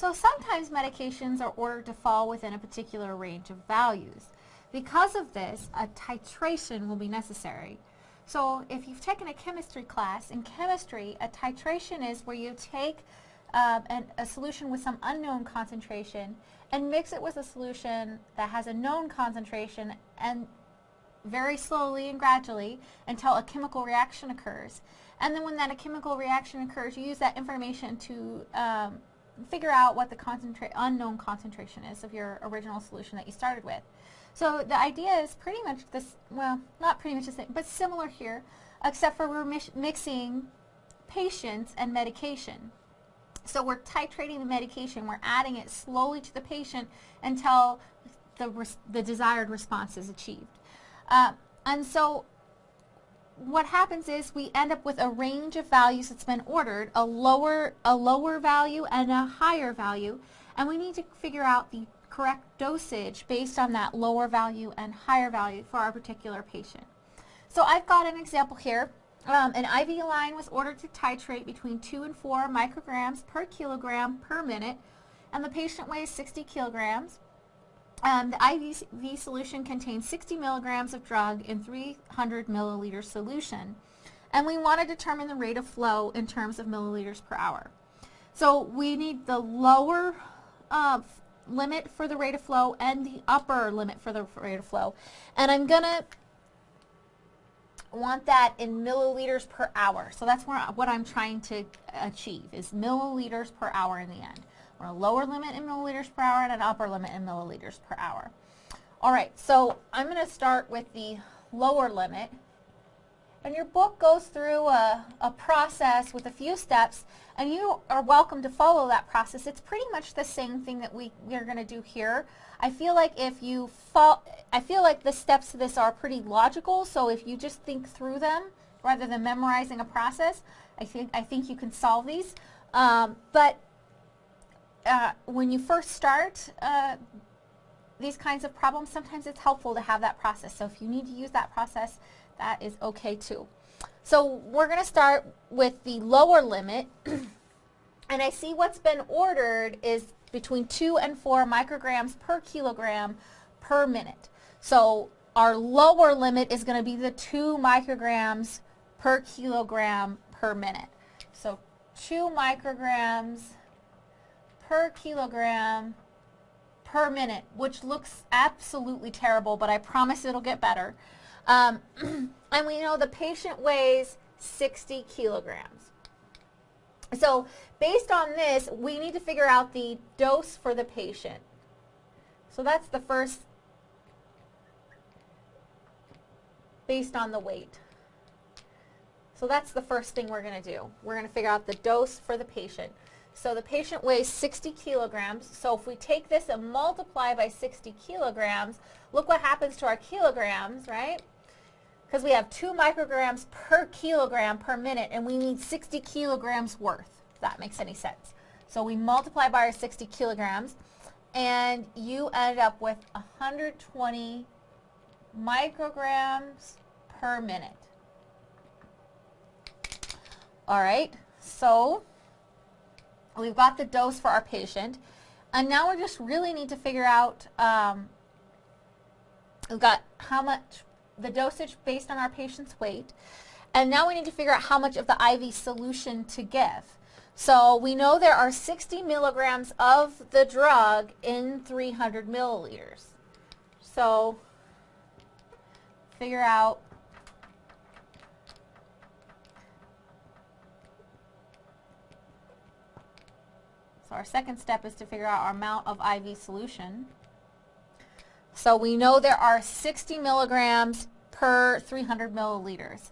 So sometimes medications are ordered to fall within a particular range of values. Because of this, a titration will be necessary. So if you've taken a chemistry class, in chemistry, a titration is where you take um, an, a solution with some unknown concentration and mix it with a solution that has a known concentration and very slowly and gradually until a chemical reaction occurs. And then when that a chemical reaction occurs, you use that information to um, figure out what the concentra unknown concentration is of your original solution that you started with. So the idea is pretty much this, well, not pretty much the same, but similar here, except for we're mixing patients and medication. So we're titrating the medication, we're adding it slowly to the patient until the, the desired response is achieved. Uh, and so what happens is we end up with a range of values that's been ordered, a lower, a lower value and a higher value, and we need to figure out the correct dosage based on that lower value and higher value for our particular patient. So I've got an example here. Um, an IV line was ordered to titrate between 2 and 4 micrograms per kilogram per minute, and the patient weighs 60 kilograms. Um, the IV solution contains 60 milligrams of drug in 300 milliliter solution. And we want to determine the rate of flow in terms of milliliters per hour. So we need the lower uh, limit for the rate of flow and the upper limit for the rate of flow. And I'm going to want that in milliliters per hour. So that's where, what I'm trying to achieve is milliliters per hour in the end want a lower limit in milliliters per hour and an upper limit in milliliters per hour. All right, so I'm going to start with the lower limit. And your book goes through a, a, process with a few steps, and you are welcome to follow that process. It's pretty much the same thing that we, we are going to do here. I feel like if you follow, I feel like the steps to this are pretty logical, so if you just think through them rather than memorizing a process, I think, I think you can solve these. Um, but uh, when you first start uh, these kinds of problems, sometimes it's helpful to have that process. So if you need to use that process, that is okay too. So we're going to start with the lower limit. and I see what's been ordered is between 2 and 4 micrograms per kilogram per minute. So our lower limit is going to be the 2 micrograms per kilogram per minute. So 2 micrograms per kilogram per minute, which looks absolutely terrible, but I promise it'll get better. Um, and we know the patient weighs 60 kilograms. So based on this, we need to figure out the dose for the patient. So that's the first based on the weight. So that's the first thing we're going to do. We're going to figure out the dose for the patient. So the patient weighs 60 kilograms. So if we take this and multiply by 60 kilograms, look what happens to our kilograms, right? Because we have 2 micrograms per kilogram per minute, and we need 60 kilograms worth, if that makes any sense. So we multiply by our 60 kilograms, and you end up with 120 micrograms per minute. All right, so We've got the dose for our patient. And now we just really need to figure out, um, we've got how much, the dosage based on our patient's weight. And now we need to figure out how much of the IV solution to give. So we know there are 60 milligrams of the drug in 300 milliliters. So figure out So our second step is to figure out our amount of IV solution. So we know there are 60 milligrams per 300 milliliters.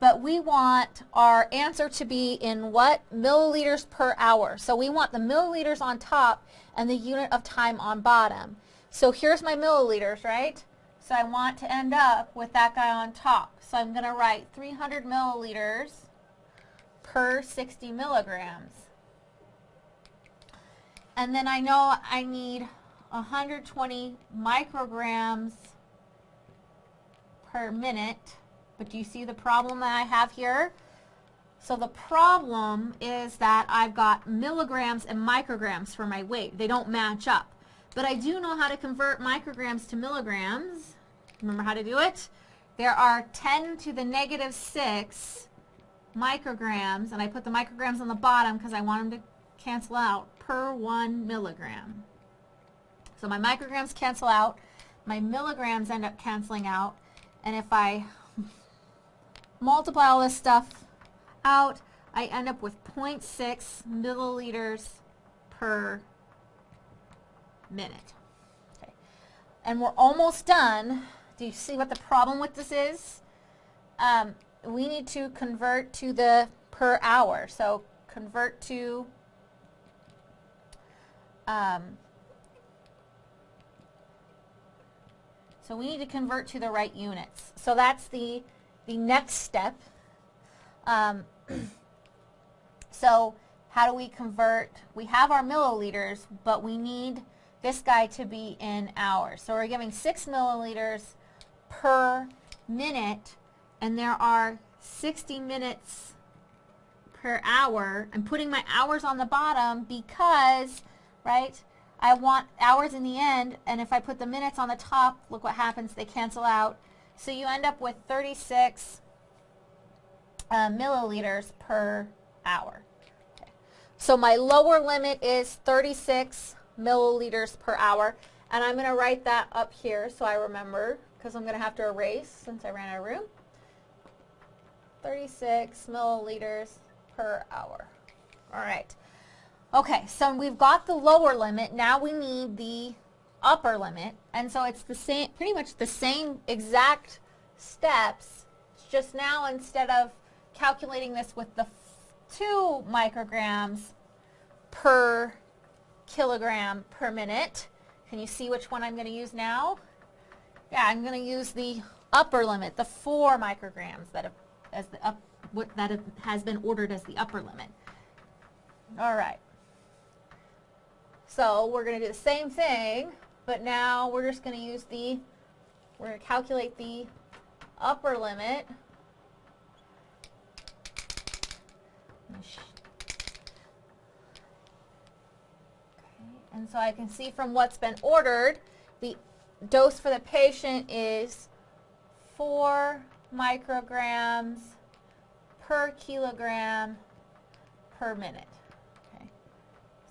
But we want our answer to be in what? Milliliters per hour. So we want the milliliters on top and the unit of time on bottom. So here's my milliliters, right? So I want to end up with that guy on top. So I'm going to write 300 milliliters per 60 milligrams. And then I know I need 120 micrograms per minute. But do you see the problem that I have here? So the problem is that I've got milligrams and micrograms for my weight. They don't match up. But I do know how to convert micrograms to milligrams. Remember how to do it? There are 10 to the negative 6 micrograms, and I put the micrograms on the bottom because I want them to cancel out, per 1 milligram. So my micrograms cancel out, my milligrams end up canceling out, and if I multiply all this stuff out, I end up with 0.6 milliliters per minute. Okay. And we're almost done. Do you see what the problem with this is? Um, we need to convert to the per hour. So convert to um, so we need to convert to the right units. So that's the, the next step. Um, so how do we convert? We have our milliliters, but we need this guy to be in hours. So we're giving 6 milliliters per minute, and there are 60 minutes per hour. I'm putting my hours on the bottom because, right, I want hours in the end, and if I put the minutes on the top, look what happens, they cancel out. So you end up with 36 uh, milliliters per hour. Okay. So my lower limit is 36 milliliters per hour, and I'm going to write that up here so I remember, because I'm going to have to erase since I ran out of room. 36 milliliters per hour. All right. Okay, so we've got the lower limit. Now we need the upper limit. And so it's the same, pretty much the same exact steps. Just now instead of calculating this with the two micrograms per kilogram per minute, can you see which one I'm going to use now? Yeah, I'm going to use the upper limit, the four micrograms that have, as the up, what, that has been ordered as the upper limit. All right. So we're going to do the same thing, but now we're just going to use the, we're going to calculate the upper limit. And so I can see from what's been ordered, the dose for the patient is 4 micrograms per kilogram per minute.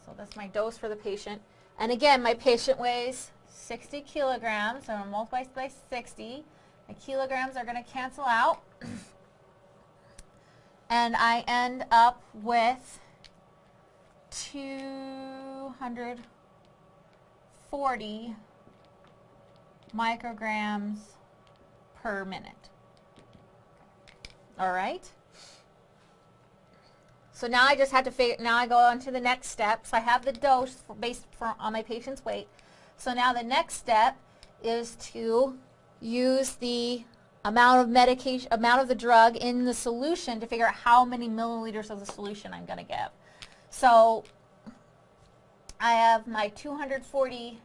So that's my dose for the patient. And again, my patient weighs 60 kilograms, so I'm going to multiply by 60. My kilograms are going to cancel out. and I end up with 240 micrograms per minute. All right? So now I just have to figure, now I go on to the next step. So I have the dose for, based for, on my patient's weight. So now the next step is to use the amount of medication, amount of the drug in the solution to figure out how many milliliters of the solution I'm going to give. So I have my 240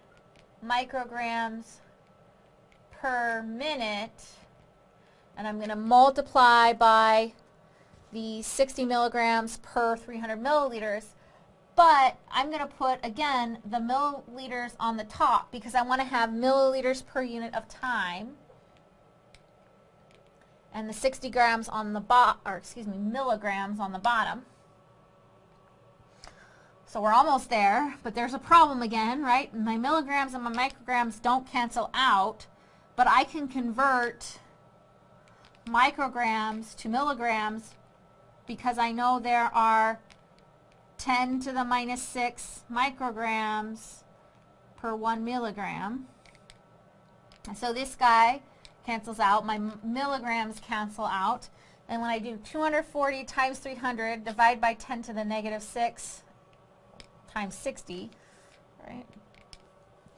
micrograms per minute, and I'm going to multiply by the 60 milligrams per 300 milliliters, but I'm going to put, again, the milliliters on the top because I want to have milliliters per unit of time and the 60 grams on the bottom, or excuse me, milligrams on the bottom. So we're almost there, but there's a problem again, right? My milligrams and my micrograms don't cancel out, but I can convert micrograms to milligrams because I know there are 10 to the minus 6 micrograms per 1 milligram. So this guy cancels out. My milligrams cancel out. And when I do 240 times 300, divide by 10 to the negative 6 times 60, right?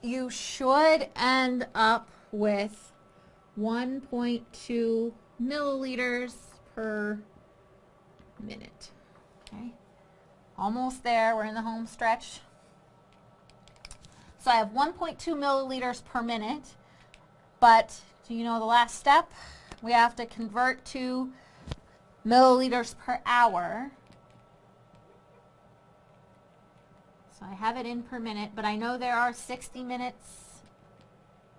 You should end up with 1.2 milliliters per minute. Okay, almost there. We're in the home stretch. So I have 1.2 milliliters per minute, but do you know the last step? We have to convert to milliliters per hour. So I have it in per minute, but I know there are 60 minutes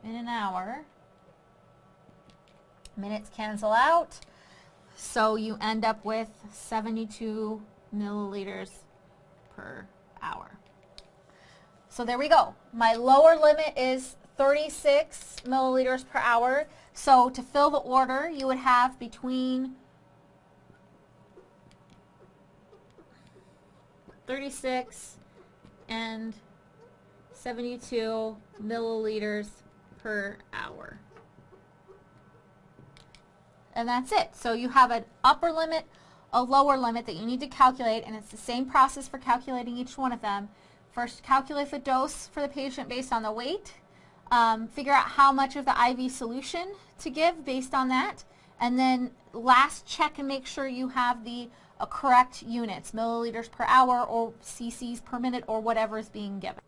in an hour. Minutes cancel out. So you end up with 72 milliliters per hour. So there we go. My lower limit is 36 milliliters per hour. So to fill the order, you would have between 36 and 72 milliliters per hour. And that's it. So you have an upper limit, a lower limit that you need to calculate, and it's the same process for calculating each one of them. First, calculate the dose for the patient based on the weight. Um, figure out how much of the IV solution to give based on that. And then last, check and make sure you have the uh, correct units, milliliters per hour or cc's per minute or whatever is being given.